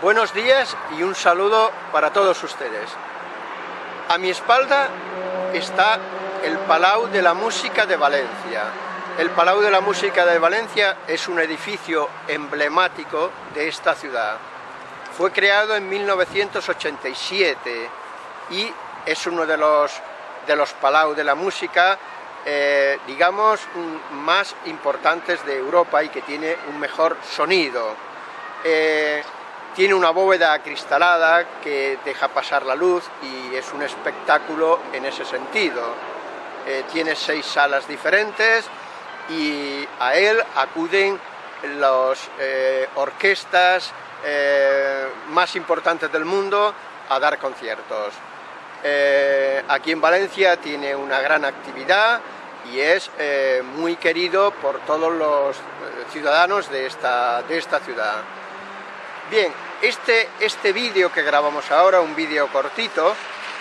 Buenos días y un saludo para todos ustedes. A mi espalda está el Palau de la Música de Valencia. El Palau de la Música de Valencia es un edificio emblemático de esta ciudad. Fue creado en 1987 y es uno de los, de los Palau de la Música eh, digamos, más importantes de Europa y que tiene un mejor sonido. Eh, tiene una bóveda acristalada que deja pasar la luz y es un espectáculo en ese sentido. Eh, tiene seis salas diferentes y a él acuden las orquestas más importantes del mundo a dar conciertos. aquí en Valencia tiene una gran actividad, y es eh, muy querido por todos los eh, ciudadanos de esta, de esta ciudad. Bien, este, este vídeo que grabamos ahora, un vídeo cortito,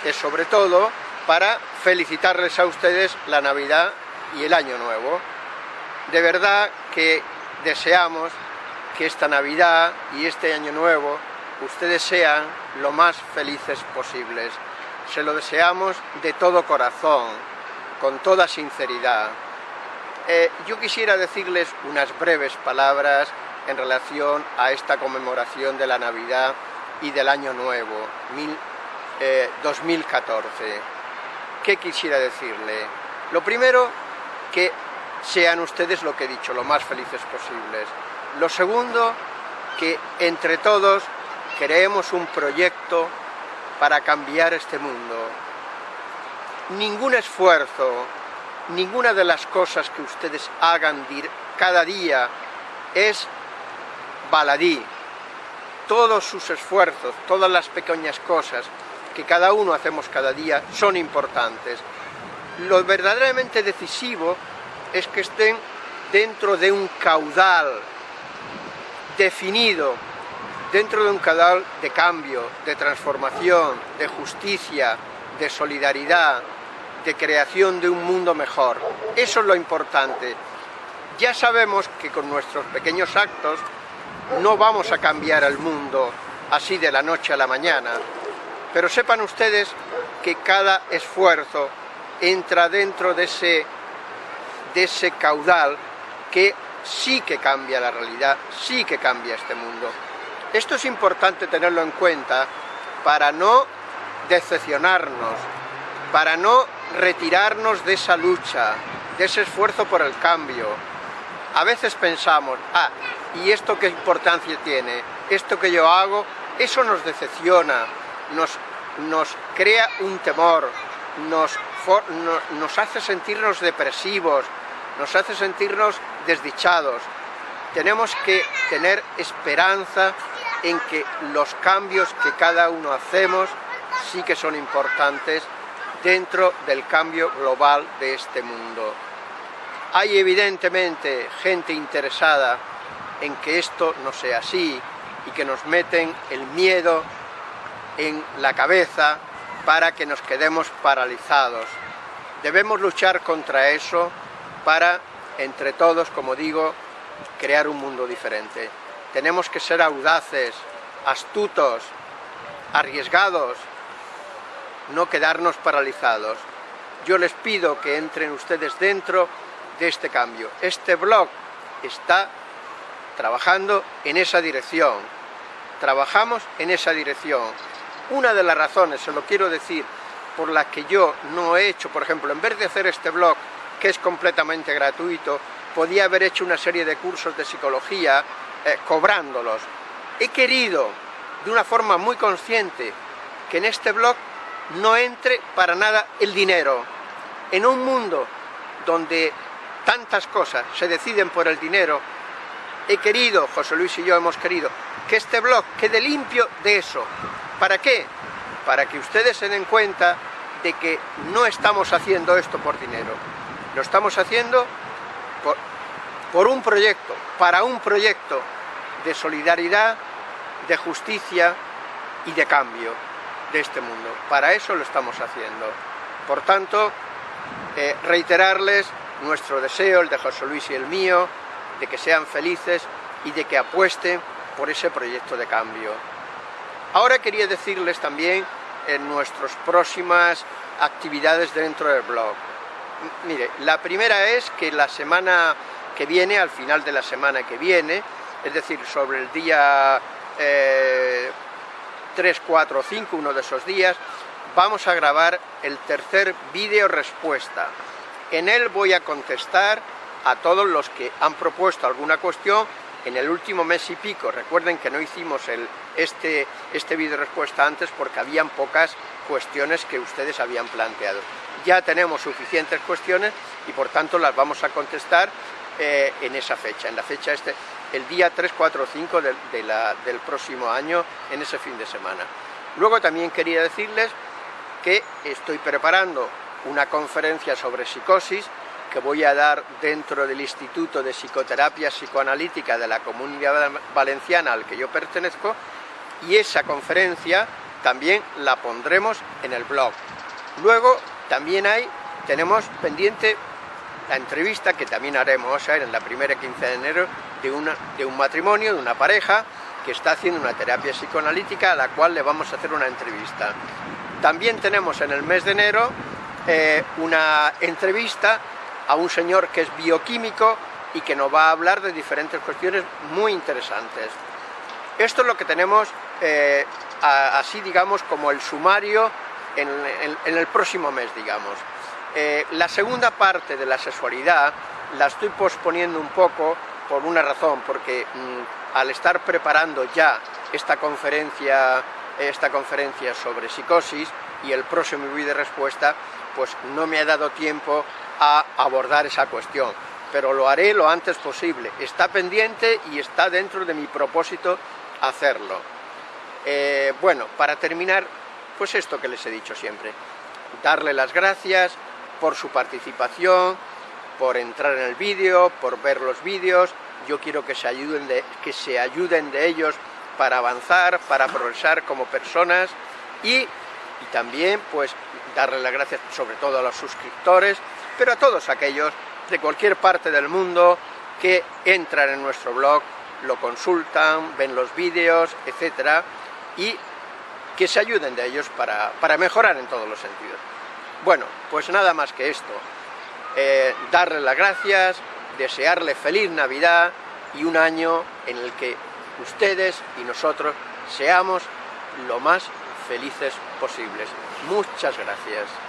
es sobre todo para felicitarles a ustedes la Navidad y el Año Nuevo. De verdad que deseamos que esta Navidad y este Año Nuevo ustedes sean lo más felices posibles. Se lo deseamos de todo corazón, con toda sinceridad. Eh, yo quisiera decirles unas breves palabras en relación a esta conmemoración de la Navidad y del Año Nuevo, 2014. Eh, ¿Qué quisiera decirle? Lo primero, que sean ustedes lo que he dicho, lo más felices posibles. Lo segundo, que entre todos creemos un proyecto para cambiar este mundo, ningún esfuerzo, ninguna de las cosas que ustedes hagan cada día es baladí. Todos sus esfuerzos, todas las pequeñas cosas que cada uno hacemos cada día son importantes. Lo verdaderamente decisivo es que estén dentro de un caudal definido, dentro de un caudal de cambio, de transformación, de justicia, de solidaridad, de creación de un mundo mejor. Eso es lo importante. Ya sabemos que con nuestros pequeños actos no vamos a cambiar el mundo así de la noche a la mañana, pero sepan ustedes que cada esfuerzo entra dentro de ese, de ese caudal que sí que cambia la realidad, sí que cambia este mundo. Esto es importante tenerlo en cuenta para no decepcionarnos, para no retirarnos de esa lucha, de ese esfuerzo por el cambio. A veces pensamos, ah, ¿y esto qué importancia tiene? Esto que yo hago, eso nos decepciona, nos, nos crea un temor, nos, nos hace sentirnos depresivos, nos hace sentirnos desdichados. Tenemos que tener esperanza en que los cambios que cada uno hacemos sí que son importantes dentro del cambio global de este mundo. Hay evidentemente gente interesada en que esto no sea así y que nos meten el miedo en la cabeza para que nos quedemos paralizados. Debemos luchar contra eso para, entre todos, como digo, crear un mundo diferente. Tenemos que ser audaces, astutos, arriesgados, no quedarnos paralizados. Yo les pido que entren ustedes dentro de este cambio. Este blog está trabajando en esa dirección. Trabajamos en esa dirección. Una de las razones, se lo quiero decir, por las que yo no he hecho, por ejemplo, en vez de hacer este blog, que es completamente gratuito, podía haber hecho una serie de cursos de psicología eh, cobrándolos. He querido, de una forma muy consciente, que en este blog no entre para nada el dinero. En un mundo donde tantas cosas se deciden por el dinero, he querido, José Luis y yo hemos querido, que este blog quede limpio de eso. ¿Para qué? Para que ustedes se den cuenta de que no estamos haciendo esto por dinero. Lo estamos haciendo por, por un proyecto, para un proyecto de solidaridad, de justicia y de cambio de este mundo. Para eso lo estamos haciendo. Por tanto, eh, reiterarles nuestro deseo, el de José Luis y el mío, de que sean felices y de que apuesten por ese proyecto de cambio. Ahora quería decirles también en nuestras próximas actividades dentro del blog. Mire, la primera es que la semana que viene, al final de la semana que viene, es decir, sobre el día 3, 4 o 5, uno de esos días, vamos a grabar el tercer vídeo respuesta. En él voy a contestar a todos los que han propuesto alguna cuestión en el último mes y pico. Recuerden que no hicimos este, este vídeo respuesta antes porque habían pocas cuestiones que ustedes habían planteado. Ya tenemos suficientes cuestiones y por tanto las vamos a contestar eh, en esa fecha, en la fecha este, el día 3, 4 o 5 del próximo año, en ese fin de semana. Luego también quería decirles que estoy preparando una conferencia sobre psicosis que voy a dar dentro del Instituto de Psicoterapia Psicoanalítica de la Comunidad Valenciana al que yo pertenezco y esa conferencia también la pondremos en el blog. Luego también hay, tenemos pendiente la entrevista que también haremos en la primera quincena de enero de, una, de un matrimonio, de una pareja que está haciendo una terapia psicoanalítica a la cual le vamos a hacer una entrevista. También tenemos en el mes de enero eh, una entrevista a un señor que es bioquímico y que nos va a hablar de diferentes cuestiones muy interesantes. Esto es lo que tenemos eh, así, digamos, como el sumario en, el próximo mes, digamos. Eh, la segunda parte de la sexualidad la estoy posponiendo un poco por una razón, porque mm, al estar preparando ya esta conferencia esta conferencia sobre psicosis y el próximo vídeo de respuesta, pues no me ha dado tiempo a abordar esa cuestión, pero lo haré lo antes posible. Está pendiente y está dentro de mi propósito hacerlo. Eh, bueno, para terminar, pues esto que les he dicho siempre, darle las gracias por su participación, por entrar en el vídeo, por ver los vídeos, yo quiero que se ayuden de, que se ayuden de ellos para avanzar, para progresar como personas y, también pues darle las gracias sobre todo a los suscriptores, pero a todos aquellos de cualquier parte del mundo que entran en nuestro blog, lo consultan, ven los vídeos, etcétera, y que se ayuden de ellos para, mejorar en todos los sentidos. Bueno, pues nada más que esto. Eh, darle las gracias, desearle feliz Navidad y un año en el que ustedes y nosotros seamos lo más felices posibles. Muchas gracias.